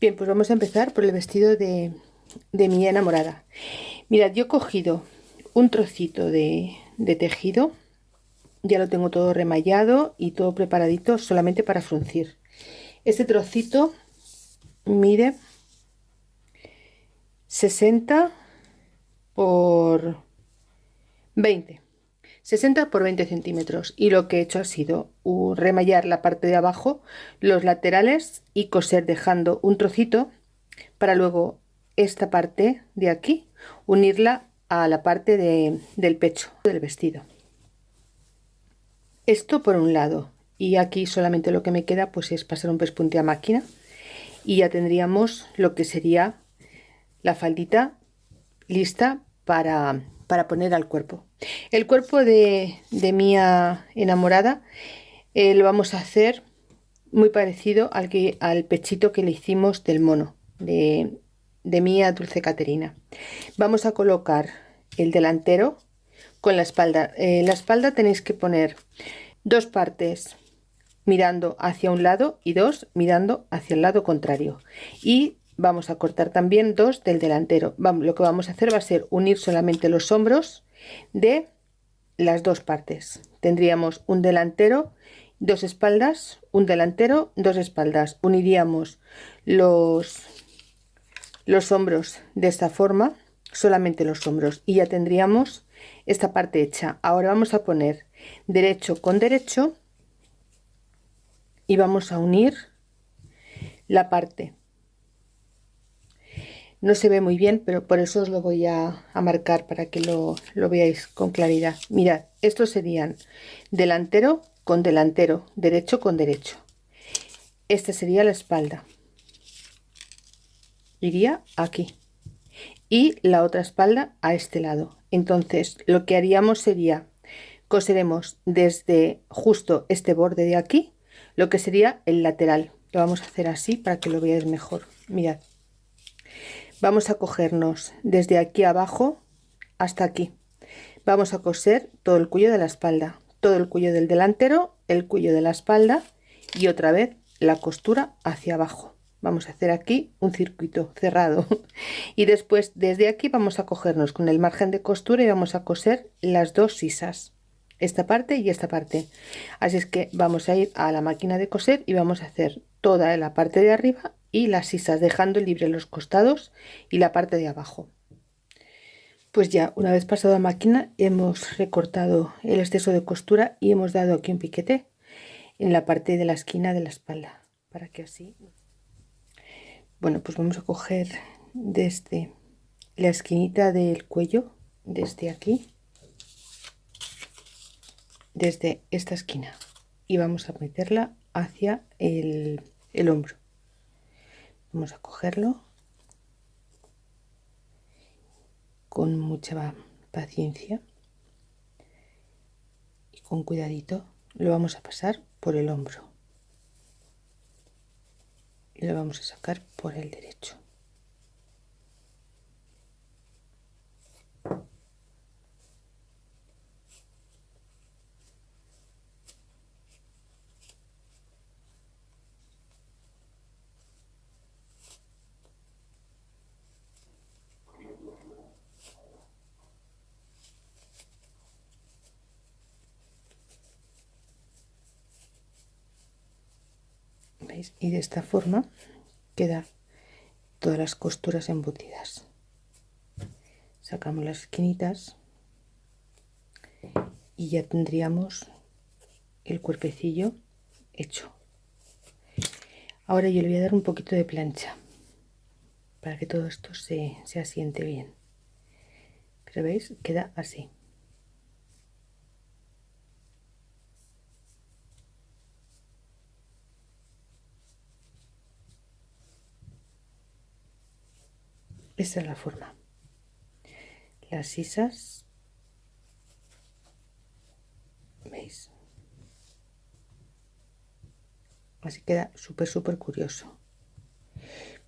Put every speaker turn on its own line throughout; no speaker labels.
Bien, pues vamos a empezar por el vestido de, mi enamorada. Mirad, yo he cogido un trocito de, de tejido, ya lo tengo todo remallado y todo preparadito solamente para fruncir. Este trocito mide 60 por 20 60 por 20 centímetros. Y lo que he hecho ha sido remallar la parte de abajo los laterales y coser dejando un trocito para luego esta parte de aquí unirla a la parte del pecho del vestido. Esto por un lado. Y aquí solamente lo que me queda pues es pasar un pespunte a máquina. Y ya tendríamos lo que sería la faldita lista para, para poner al cuerpo. El cuerpo de, de mi enamorada eh, lo vamos a hacer muy parecido al, que, al pechito que le hicimos del mono de, de Mía Dulce Caterina. Vamos a colocar el delantero con la espalda. Eh, la espalda tenéis que poner dos partes mirando hacia un lado y dos mirando hacia el lado contrario. Y vamos a cortar también dos del delantero. Lo que vamos a hacer va a ser unir solamente los hombros de las dos partes. Tendríamos un delantero dos espaldas un delantero dos espaldas. Uniríamos los los hombros de esta forma solamente los hombros y ya tendríamos esta parte hecha. Ahora vamos a poner derecho con derecho y vamos a unir la parte no se ve muy bien pero por eso os lo voy a, marcar para que lo, lo, veáis con claridad. Mirad estos serían delantero con delantero derecho con derecho. Esta sería la espalda. Iría aquí. Y la otra espalda a este lado. Entonces lo que haríamos sería coseremos desde justo este borde de aquí lo que sería el lateral. Lo vamos a hacer así para que lo veáis mejor. Mirad vamos a cogernos desde aquí abajo hasta aquí. Vamos a coser todo el cuello de la espalda todo el cuello del delantero el cuello de la espalda y otra vez la costura hacia abajo. Vamos a hacer aquí un circuito cerrado. Y después desde aquí vamos a cogernos con el margen de costura y vamos a coser las dos sisas esta parte y esta parte. Así es que vamos a ir a la máquina de coser y vamos a hacer toda la parte de arriba y las sisas dejando libre los costados y la parte de abajo. Pues ya una vez pasado a máquina hemos recortado el exceso de costura y hemos dado aquí un piquete en la parte de la esquina de la espalda para que así bueno pues vamos a coger desde la esquinita del cuello desde aquí desde esta esquina y vamos a meterla hacia el, el hombro vamos a cogerlo. Con mucha paciencia y con cuidadito lo vamos a pasar por el hombro. Y lo vamos a sacar por el derecho y de esta forma queda todas las costuras embutidas. Sacamos las esquinitas y ya tendríamos el cuerpecillo hecho. Ahora yo le voy a dar un poquito de plancha para que todo esto se, se asiente bien. Pero veis queda así esta es la forma. Las sisas. Veis así queda súper súper curioso.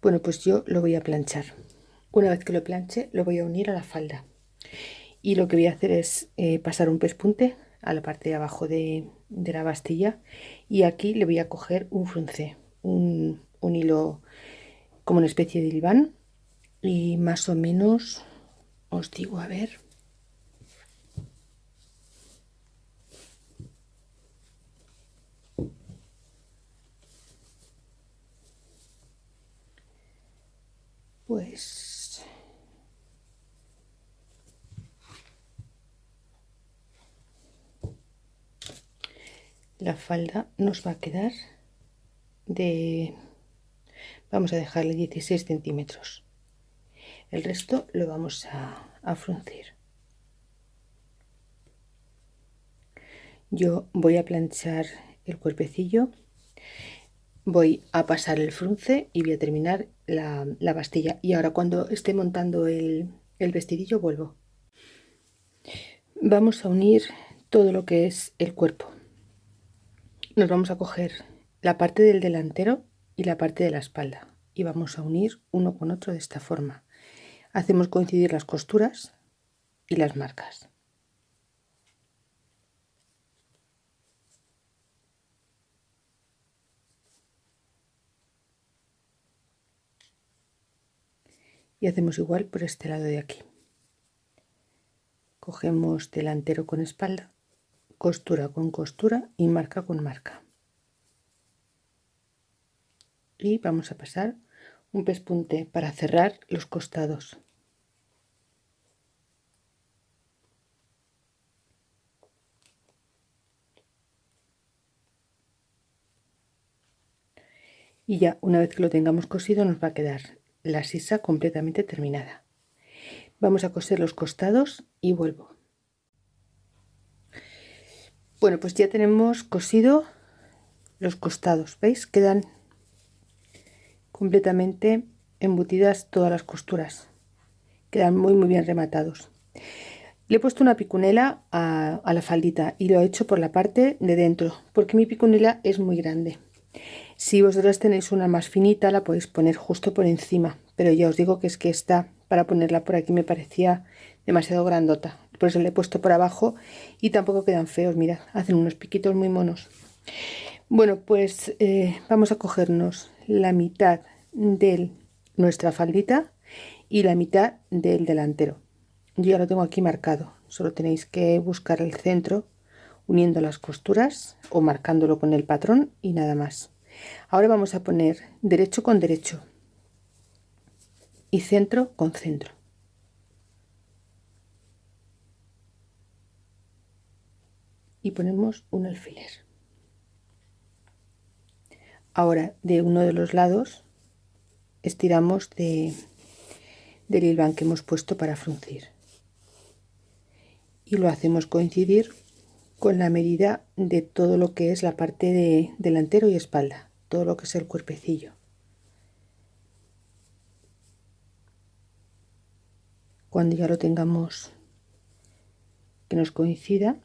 Bueno pues yo lo voy a planchar. Una vez que lo planche lo voy a unir a la falda. Y lo que voy a hacer es eh, pasar un pespunte a la parte de abajo de, la bastilla. Y aquí le voy a coger un frunce un, un hilo como una especie de diván y más o menos os digo a ver. Pues la falda nos va a quedar de vamos a dejarle 16 centímetros el resto lo vamos a, fruncir. Yo voy a planchar el cuerpecillo voy a pasar el frunce y voy a terminar la, la bastilla. Y ahora cuando esté montando el, el vestidillo vuelvo. Vamos a unir todo lo que es el cuerpo. Nos vamos a coger la parte del delantero y la parte de la espalda. Y vamos a unir uno con otro de esta forma hacemos coincidir las costuras y las marcas. Y hacemos igual por este lado de aquí. Cogemos delantero con espalda costura con costura y marca con marca. Y vamos a pasar un pespunte para cerrar los costados y ya una vez que lo tengamos cosido nos va a quedar la sisa completamente terminada. Vamos a coser los costados y vuelvo. Bueno pues ya tenemos cosido los costados veis quedan completamente embutidas todas las costuras. Quedan muy muy bien rematados. Le he puesto una picunela a, a, la faldita y lo he hecho por la parte de dentro porque mi picunela es muy grande si vosotros tenéis una más finita la podéis poner justo por encima. Pero ya os digo que es que esta para ponerla por aquí me parecía demasiado grandota. Por eso le he puesto por abajo y tampoco quedan feos mirad hacen unos piquitos muy monos. Bueno pues eh, vamos a cogernos la mitad de nuestra faldita y la mitad del delantero. Yo ya lo tengo aquí marcado. Solo tenéis que buscar el centro uniendo las costuras o marcándolo con el patrón y nada más ahora vamos a poner derecho con derecho y centro con centro. Y ponemos un alfiler. Ahora de uno de los lados estiramos de, del hilván que hemos puesto para fruncir. Y lo hacemos coincidir con la medida de todo lo que es la parte de delantero y espalda, todo lo que es el cuerpecillo. Cuando ya lo tengamos que nos coincida,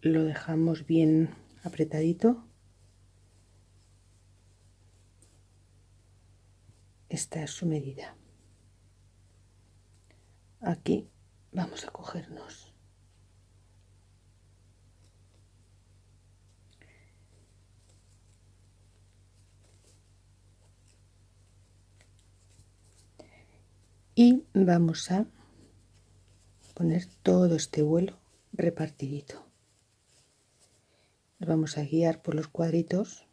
lo dejamos bien apretadito. Esta es su medida. Aquí vamos a cogernos y vamos a poner todo este vuelo repartidito. Vamos a guiar por los cuadritos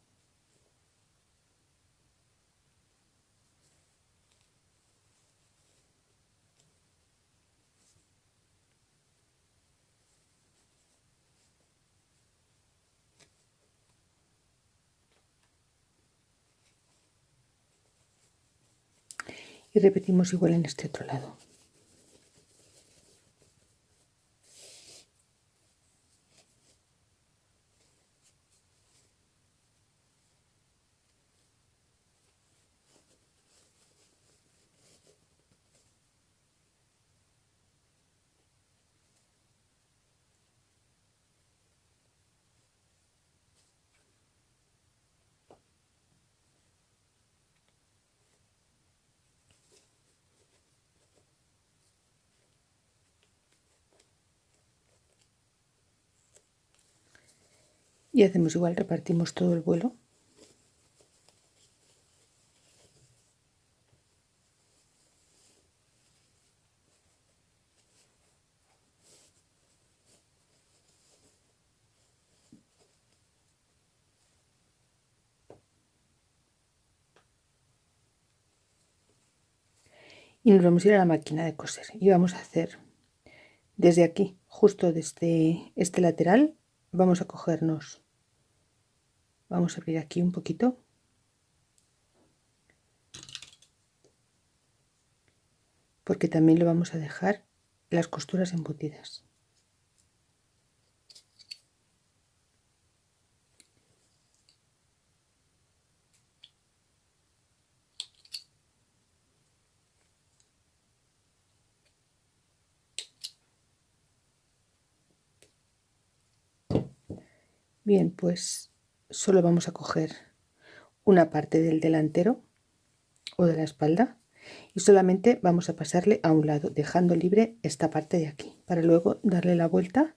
repetimos igual en este otro lado y hacemos igual, repartimos todo el vuelo. y nos vamos a ir a la máquina de coser y vamos a hacer desde aquí justo desde este lateral vamos a cogernos. Vamos a abrir aquí un poquito. Porque también lo vamos a dejar las costuras embutidas Bien, pues solo vamos a coger una parte del delantero o de la espalda y solamente vamos a pasarle a un lado dejando libre esta parte de aquí para luego darle la vuelta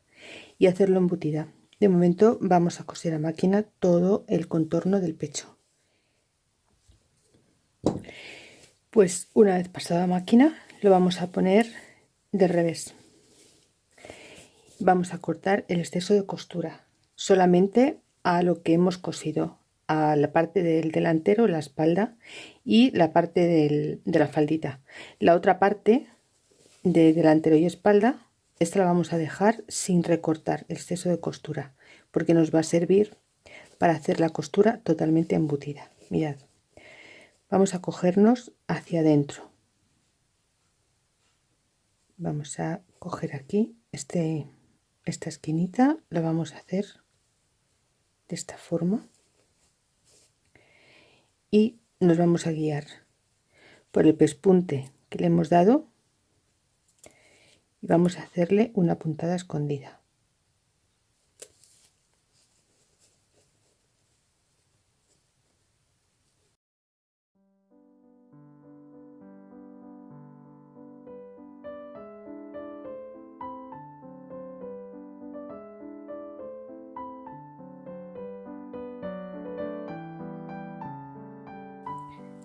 y hacerlo embutida. De momento vamos a coser a máquina todo el contorno del pecho. Pues una vez pasada máquina lo vamos a poner de revés. Vamos a cortar el exceso de costura solamente a lo que hemos cosido, a la parte del delantero, la espalda y la parte de la faldita. La otra parte de delantero y espalda, esta la vamos a dejar sin recortar el exceso de costura, porque nos va a servir para hacer la costura totalmente embutida. Mirad, vamos a cogernos hacia adentro. Vamos a coger aquí este, esta esquinita, la vamos a hacer de esta forma. Y nos vamos a guiar por el pespunte que le hemos dado y vamos a hacerle una puntada escondida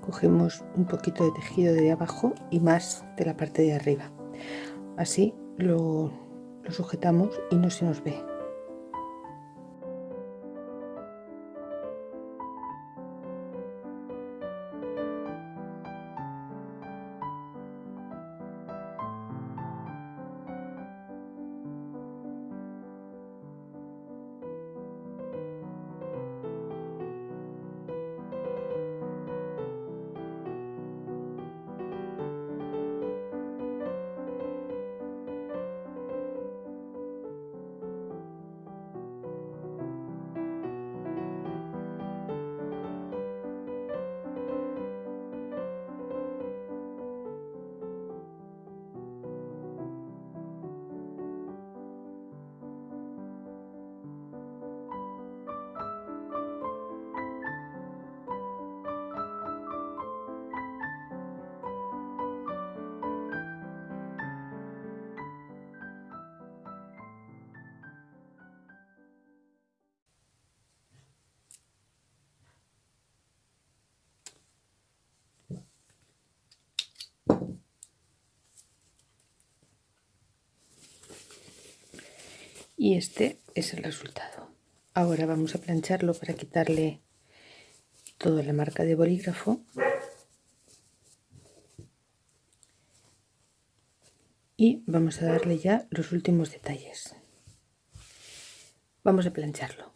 cogemos un poquito de tejido de abajo y más de la parte de arriba. Así lo, sujetamos y no se nos ve y este es el resultado. Ahora vamos a plancharlo para quitarle toda la marca de bolígrafo. Y vamos a darle ya los últimos detalles. Vamos a plancharlo